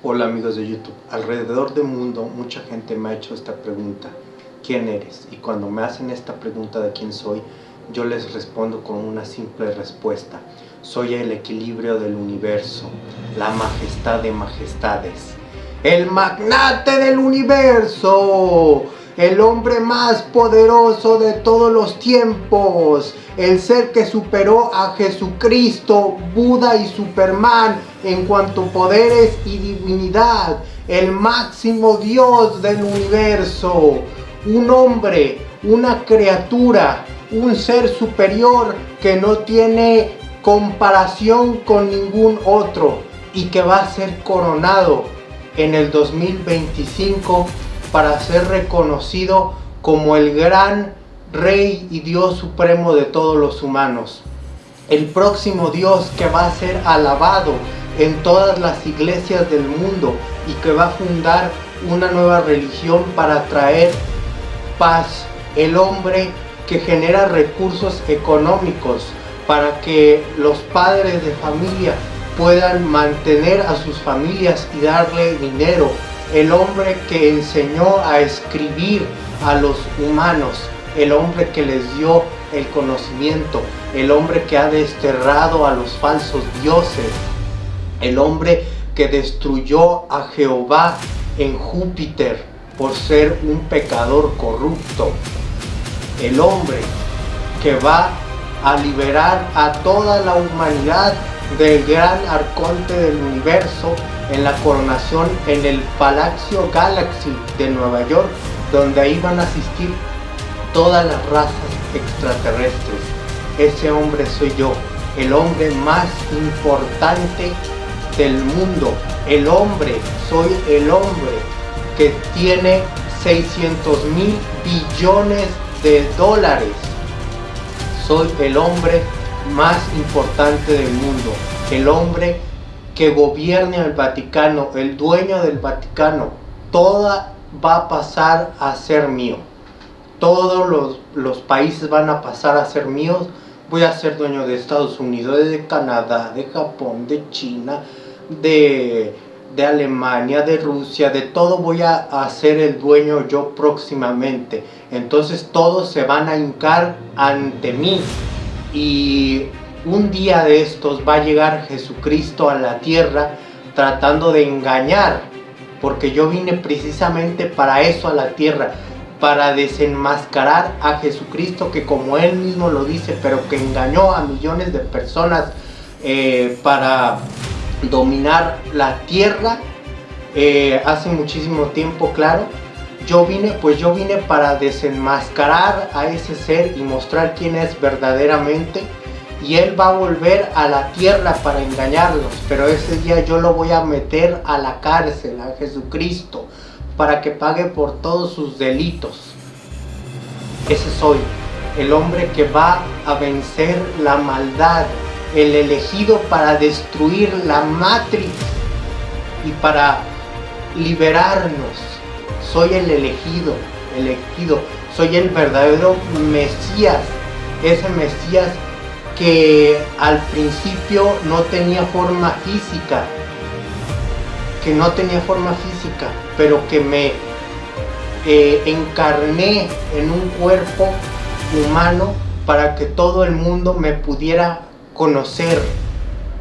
Hola amigos de YouTube, alrededor del mundo mucha gente me ha hecho esta pregunta, ¿quién eres? Y cuando me hacen esta pregunta de quién soy, yo les respondo con una simple respuesta. Soy el equilibrio del universo, la majestad de majestades, el magnate del universo, el hombre más poderoso de todos los tiempos, el ser que superó a Jesucristo, Buda y Superman en cuanto a poderes y divinidad, el máximo Dios del universo, un hombre, una criatura, un ser superior que no tiene comparación con ningún otro y que va a ser coronado en el 2025 para ser reconocido como el gran Rey y Dios supremo de todos los humanos. El próximo Dios que va a ser alabado en todas las iglesias del mundo y que va a fundar una nueva religión para traer paz. El hombre que genera recursos económicos para que los padres de familia puedan mantener a sus familias y darle dinero el hombre que enseñó a escribir a los humanos, el hombre que les dio el conocimiento, el hombre que ha desterrado a los falsos dioses, el hombre que destruyó a Jehová en Júpiter por ser un pecador corrupto, el hombre que va a liberar a toda la humanidad del gran arconte del universo en la coronación en el Palacio Galaxy de Nueva York, donde van a asistir todas las razas extraterrestres. Ese hombre soy yo, el hombre más importante del mundo. El hombre, soy el hombre que tiene 600 mil billones de dólares. Soy el hombre más importante del mundo. El hombre que gobierne el Vaticano, el dueño del Vaticano, toda va a pasar a ser mío. Todos los, los, países van a pasar a ser míos. Voy a ser dueño de Estados Unidos, de Canadá, de Japón, de China, de, de Alemania, de Rusia, de todo voy a, ser el dueño yo próximamente. Entonces todos se van a hincar ante mí. Y un día de estos va a llegar Jesucristo a la tierra tratando de engañar, porque yo vine precisamente para eso a la tierra, para desenmascarar a Jesucristo que como él mismo lo dice, pero que engañó a millones de personas eh, para dominar la tierra eh, hace muchísimo tiempo, claro. Yo vine, pues yo vine para desenmascarar a ese ser y mostrar quién es verdaderamente y él va a volver a la tierra para engañarlos, pero ese día yo lo voy a meter a la cárcel, a Jesucristo, para que pague por todos sus delitos. Ese soy, el hombre que va a vencer la maldad, el elegido para destruir la matriz y para liberarnos. Soy el elegido, elegido, soy el verdadero Mesías, ese Mesías que al principio no tenía forma física, que no tenía forma física, pero que me eh, encarné en un cuerpo humano para que todo el mundo me pudiera conocer.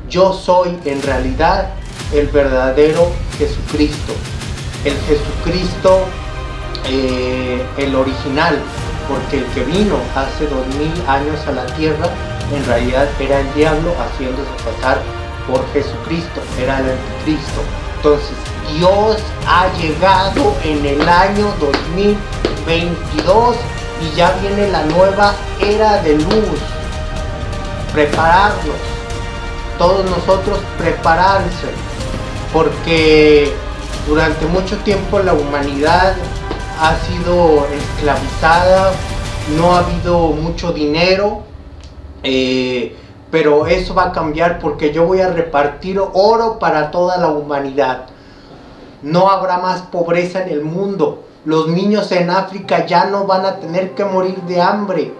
Yo soy en realidad el verdadero Jesucristo, el Jesucristo, eh, el original, porque el que vino hace dos mil años a la tierra en realidad era el diablo haciéndose pasar por Jesucristo, era el anticristo. Entonces Dios ha llegado en el año 2022 y ya viene la nueva era de luz. Prepararnos, todos nosotros prepararse, porque durante mucho tiempo la humanidad ha sido esclavizada, no ha habido mucho dinero, eh, pero eso va a cambiar porque yo voy a repartir oro para toda la humanidad. No habrá más pobreza en el mundo. Los niños en África ya no van a tener que morir de hambre.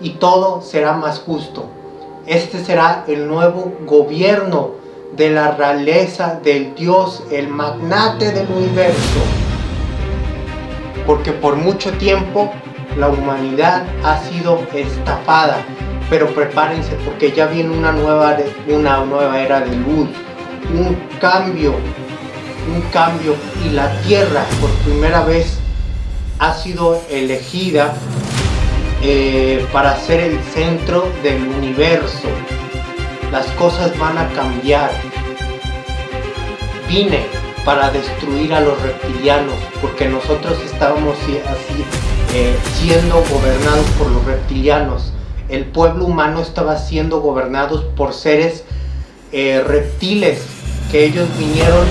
Y todo será más justo. Este será el nuevo gobierno de la realeza del Dios, el magnate del universo. Porque por mucho tiempo la humanidad ha sido estafada. Pero prepárense porque ya viene una nueva, una nueva era de luz. Un cambio, un cambio. Y la Tierra por primera vez ha sido elegida eh, para ser el centro del universo. Las cosas van a cambiar. Vine para destruir a los reptilianos, porque nosotros estábamos así, eh, siendo gobernados por los reptilianos. El pueblo humano estaba siendo gobernados por seres eh, reptiles, que ellos vinieron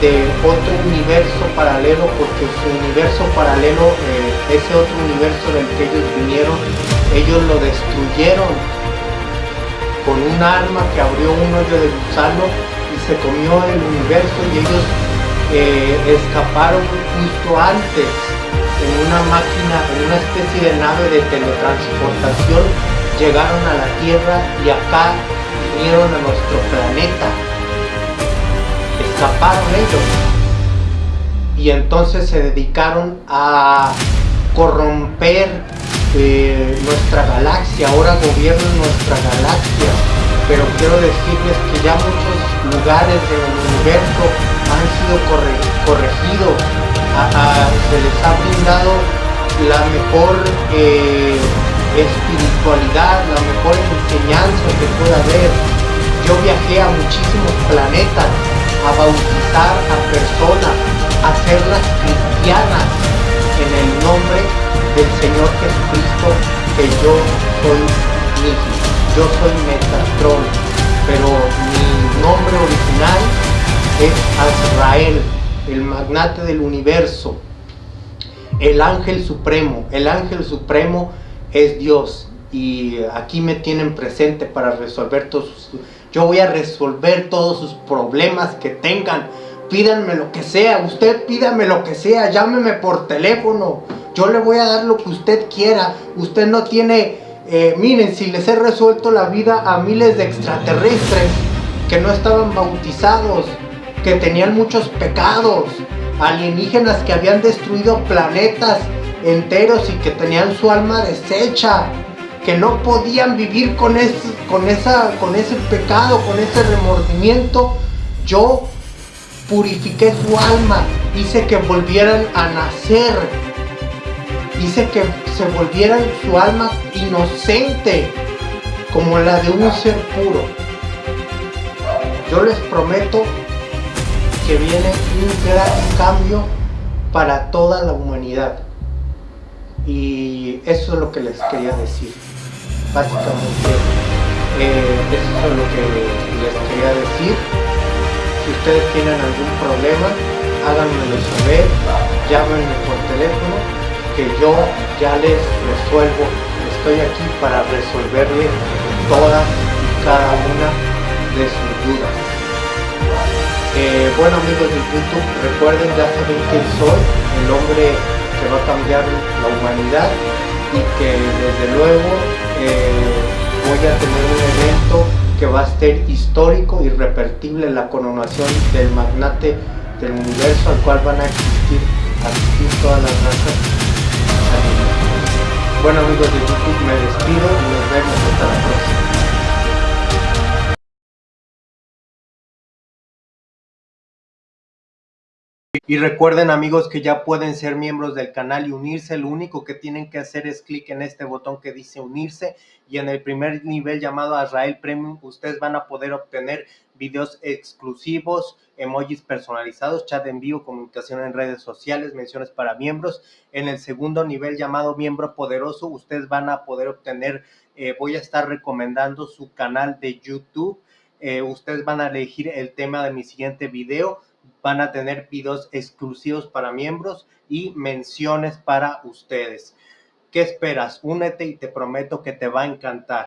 de otro universo paralelo porque su universo paralelo, eh, ese otro universo del que ellos vinieron, ellos lo destruyeron con un arma que abrió un hoyo de gusano y se comió el universo y ellos escaparon justo antes en una máquina, en una especie de nave de teletransportación, llegaron a la Tierra y acá vinieron a nuestro planeta. Escaparon ellos. Y entonces se dedicaron a corromper eh, nuestra galaxia, ahora gobiernan nuestra galaxia, pero quiero decirles que ya muchos lugares del universo han sido corregidos, se les ha brindado la mejor eh, espiritualidad, la mejor enseñanza que pueda haber. Yo viajé a muchísimos planetas a bautizar a personas, a hacerlas cristianas en el nombre del Señor Jesucristo, que yo soy Niki, yo soy Metatron, pero mi nombre original es Azrael, el magnate del universo, el ángel supremo, el ángel supremo es Dios y aquí me tienen presente para resolver todos sus yo voy a resolver todos sus problemas que tengan. Pídanme lo que sea. Usted pídame lo que sea. Llámeme por teléfono. Yo le voy a dar lo que usted quiera. Usted no tiene... Eh, miren, si les he resuelto la vida a miles de extraterrestres que no estaban bautizados, que tenían muchos pecados, alienígenas que habían destruido planetas enteros y que tenían su alma deshecha, que no podían vivir con, con, esa, con ese pecado, con ese remordimiento, yo purifiqué su alma, hice que volvieran a nacer, hice que se volvieran su alma inocente, como la de un ser puro. Yo les prometo que viene un gran cambio para toda la humanidad. Y eso es lo que les quería decir básicamente eh, eso es lo que les quería decir. Si ustedes tienen algún problema háganmelo saber llámenme por teléfono que yo ya les resuelvo. Estoy aquí para resolverles todas y cada una de sus dudas eh, bueno amigos de youtube recuerden ya saben quién soy el hombre que va a cambiar la humanidad y que desde luego eh, voy a tener un evento que va a ser histórico, irrepetible, la coronación del magnate del universo al cual van a existir, asistir todas las razas Bueno amigos de YouTube, me despido y nos vemos hasta la próxima. Y recuerden amigos que ya pueden ser miembros del canal y unirse. Lo único que tienen que hacer es clic en este botón que dice unirse y en el primer nivel llamado Azrael Premium ustedes van a poder obtener videos exclusivos, emojis personalizados, chat en vivo, comunicación en redes sociales, menciones para miembros. En el segundo nivel llamado miembro poderoso ustedes van a poder obtener, eh, voy a estar recomendando su canal de YouTube. Eh, ustedes van a elegir el tema de mi siguiente video van a tener videos exclusivos para miembros y menciones para ustedes. ¿Qué esperas? Únete y te prometo que te va a encantar.